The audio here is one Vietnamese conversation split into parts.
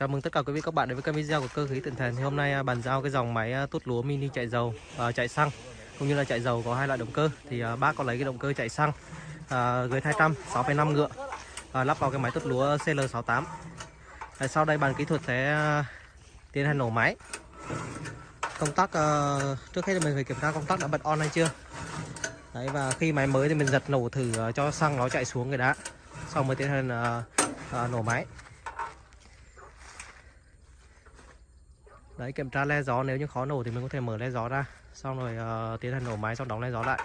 Chào mừng tất cả quý vị các bạn đến với kênh video của cơ khí tận Thần. Thì hôm nay à, bàn giao cái dòng máy à, tút lúa mini chạy dầu và chạy xăng cũng như là chạy dầu có hai loại động cơ. Thì à, bác có lấy cái động cơ chạy xăng à, 200 6,5 ngựa à, lắp vào cái máy tút lúa CL68. Đấy, sau đây bàn kỹ thuật sẽ à, tiến hành nổ máy. Công tắc trước hết thì mình phải kiểm tra công tắc đã bật on hay chưa. Đấy và khi máy mới thì mình giật nổ thử cho xăng nó chạy xuống cái đã. Xong mới tiến hành uh, uh, nổ máy. Đấy kiểm tra le gió nếu như khó nổ thì mình có thể mở le gió ra. Xong rồi uh, tiến hành nổ máy xong đóng le gió lại.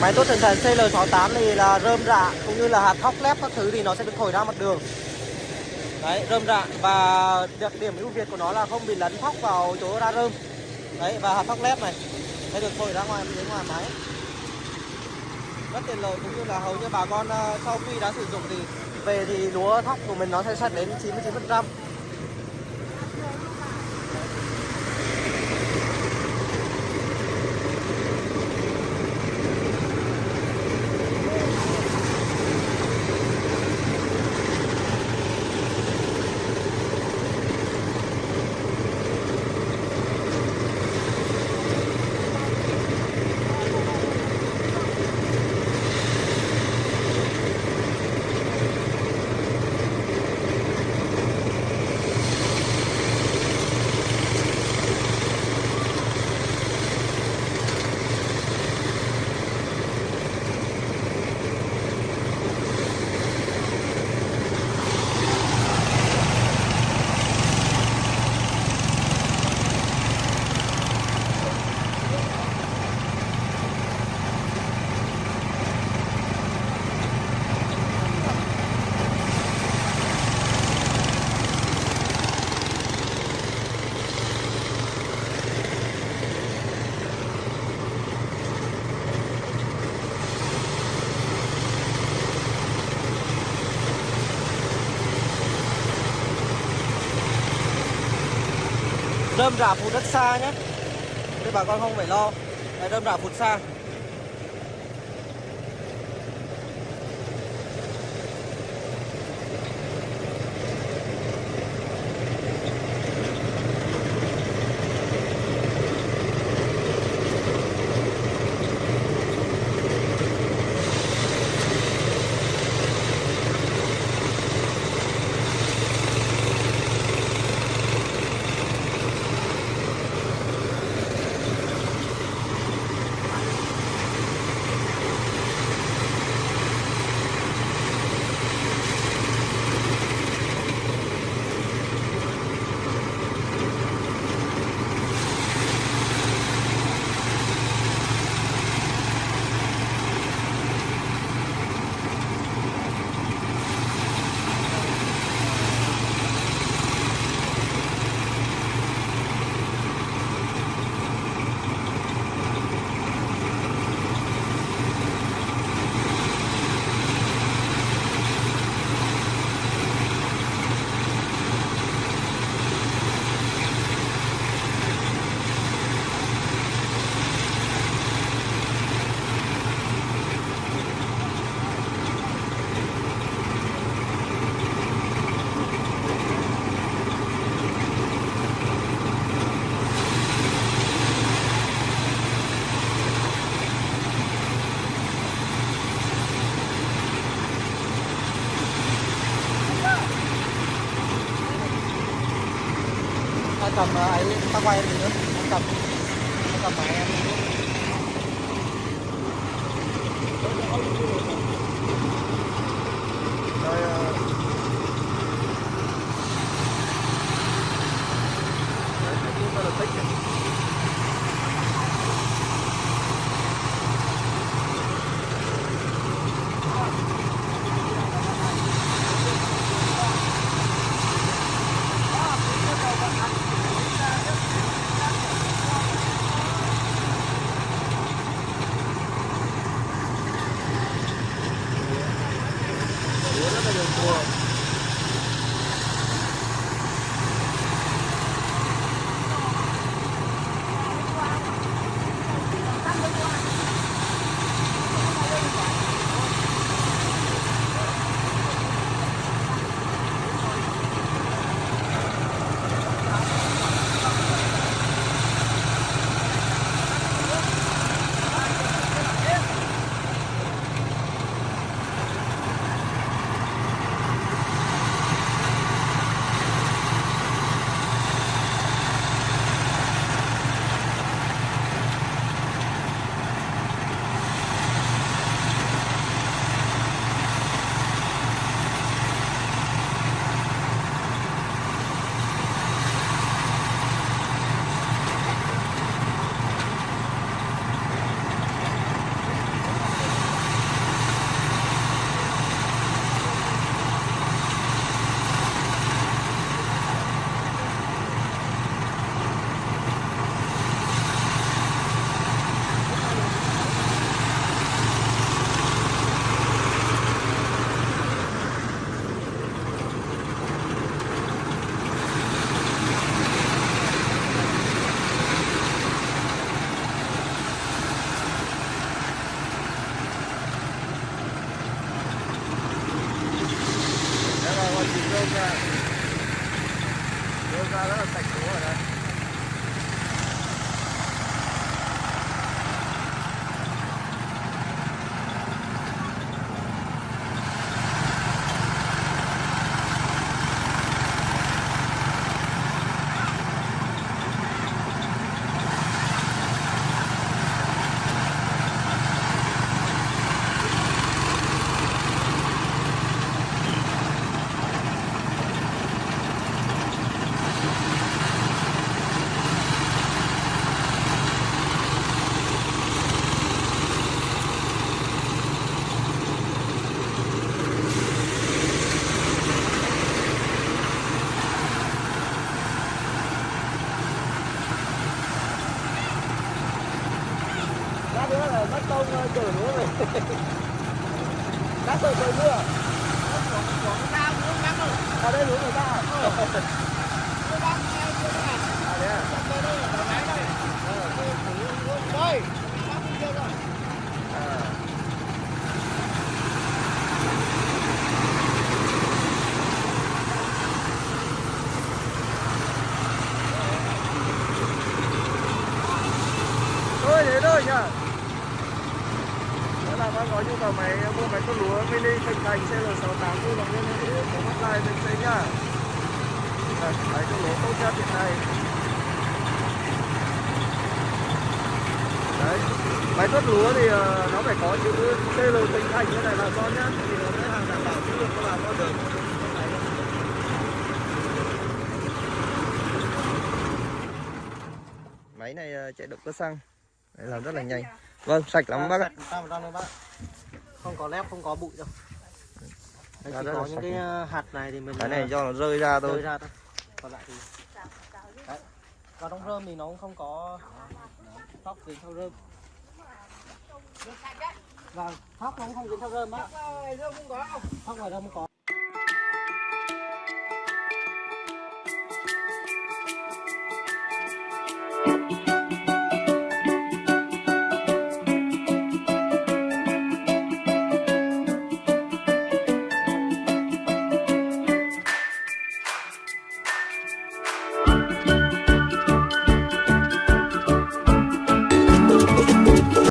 Máy tốt thần thần CL68 thì là rơm rạ cũng như là hạt thóc lép các thứ thì nó sẽ được thổi ra mặt đường. Đấy, rơm rạ và đặc điểm ưu việt của nó là không bị lấn thóc vào chỗ ra rơm. Đấy và hạt thóc lép này sẽ được thổi ra ngoài đến ngoài máy. Rất tiện lợi cũng như là hầu như bà con ờ, sau khi đã sử dụng thì về thì lúa thóc của mình nó sẽ sạch đến 99%. Rơm rạ phụt rất xa nhé. Thế bà con không phải lo. Đấy, rơm rạ phụt xa. Cầm ờ, ấy ta quay em nữa ta cầm ta cầm máy em Ở đây lúa người ta? Đây. thôi thế thôi nhá nếu có nhu cầu máy mua máy tuốt lúa mini thành thành CL68 vui lòng liên hệ để có hotline bên trên nhá. Vâng, máy tuốt lúa tốt nhất hiện nay. Đấy máy cốt lúa thì ờ, nó phải có chữ CL tinh thành như này là con nhá thì nó sẽ hàng đảm bảo chất lượng các bạn con được. Máy này ờ, chạy động cơ xăng. Đấy, làm rất là nhanh vâng sạch lắm bác ạ. Không có lép, không có bụi đâu. Đây, Ra chỉ có những cái ờ, hạt này thì mình cái này ờ, do nó rơi ra rơi thôi ra thôi. Còn lại thì Đấy. Và trong rơm thì nó cũng không có thóc dính theo rơm. Vâng, thóc nó cũng không dính theo rơm á. Thóc ngoài rơm không có.